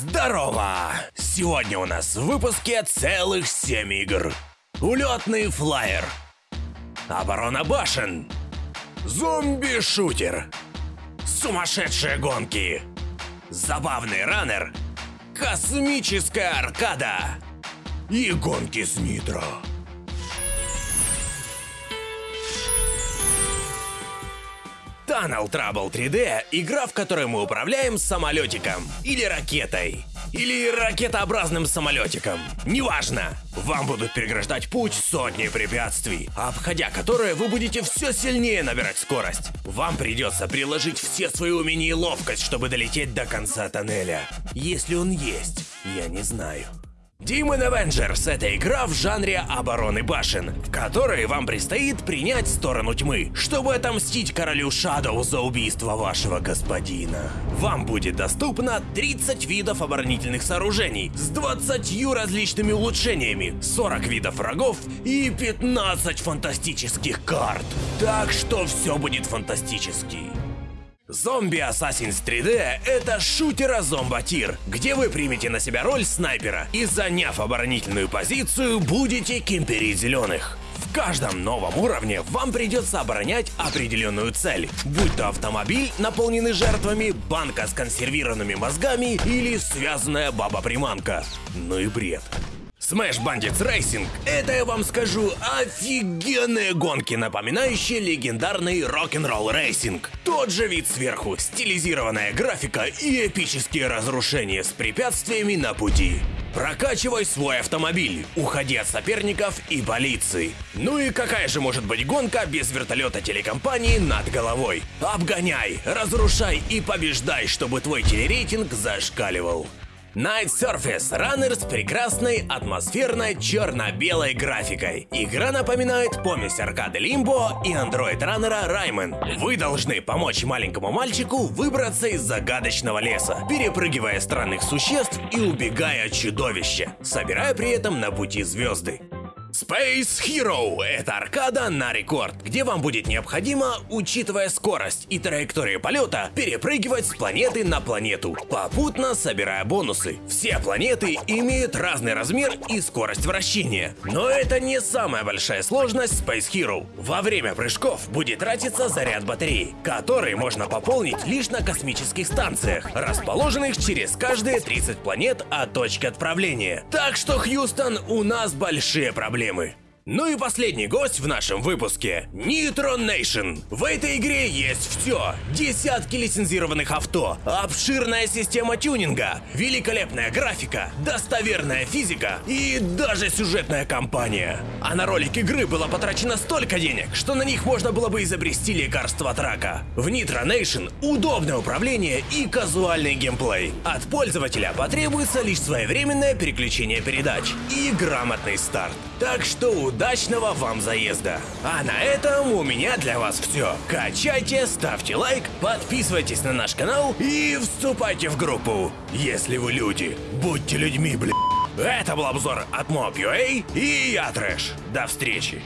Здорово! Сегодня у нас в выпуске целых 7 игр. Улетный флайер. Оборона башен. Зомби-шутер. Сумасшедшие гонки. Забавный раннер. Космическая аркада. И гонки с нитро. Tunnel Trouble 3D – игра, в которой мы управляем самолетиком или ракетой. Или ракетообразным самолетиком. Неважно. Вам будут переграждать путь сотни препятствий, обходя которые вы будете все сильнее набирать скорость. Вам придется приложить все свои умения и ловкость, чтобы долететь до конца тоннеля. Если он есть, я не знаю. Demon Avengers — это игра в жанре обороны башен, в которой вам предстоит принять сторону тьмы, чтобы отомстить королю Шадоу за убийство вашего господина. Вам будет доступно 30 видов оборонительных сооружений с 20 различными улучшениями, 40 видов врагов и 15 фантастических карт. Так что все будет фантастически. Зомби Assassin's 3D — это шутера зомботир, где вы примете на себя роль снайпера и, заняв оборонительную позицию, будете кемперить зеленых. В каждом новом уровне вам придется оборонять определенную цель, будь то автомобиль, наполненный жертвами, банка с консервированными мозгами или связанная баба-приманка. Ну и бред. Smash Bandits Racing — это, я вам скажу, офигенные гонки, напоминающие легендарный Rock n' Roll Racing. Тот же вид сверху, стилизированная графика и эпические разрушения с препятствиями на пути. Прокачивай свой автомобиль, уходи от соперников и полиции. Ну и какая же может быть гонка без вертолета телекомпании над головой? Обгоняй, разрушай и побеждай, чтобы твой телерейтинг зашкаливал. Night Surface Runner с прекрасной атмосферной черно-белой графикой. Игра напоминает помесь аркады Limbo и андроид раннера Rayman. Вы должны помочь маленькому мальчику выбраться из загадочного леса, перепрыгивая странных существ и убегая от чудовища, собирая при этом на пути звезды. Space Hero – это аркада на рекорд, где вам будет необходимо, учитывая скорость и траекторию полета, перепрыгивать с планеты на планету, попутно собирая бонусы. Все планеты имеют разный размер и скорость вращения. Но это не самая большая сложность Space Hero. Во время прыжков будет тратиться заряд батареи, который можно пополнить лишь на космических станциях, расположенных через каждые 30 планет от точки отправления. Так что, Хьюстон, у нас большие проблемы проблемы. Ну и последний гость в нашем выпуске – Nitro Nation. В этой игре есть все. Десятки лицензированных авто, обширная система тюнинга, великолепная графика, достоверная физика и даже сюжетная кампания. А на ролик игры было потрачено столько денег, что на них можно было бы изобрести лекарство от рака. В Nitro Nation удобное управление и казуальный геймплей. От пользователя потребуется лишь своевременное переключение передач и грамотный старт. Так что удачного вам заезда! А на этом у меня для вас все. Качайте, ставьте лайк, подписывайтесь на наш канал и вступайте в группу. Если вы люди, будьте людьми, бля. Это был обзор от Mob.ua и я Трэш. До встречи!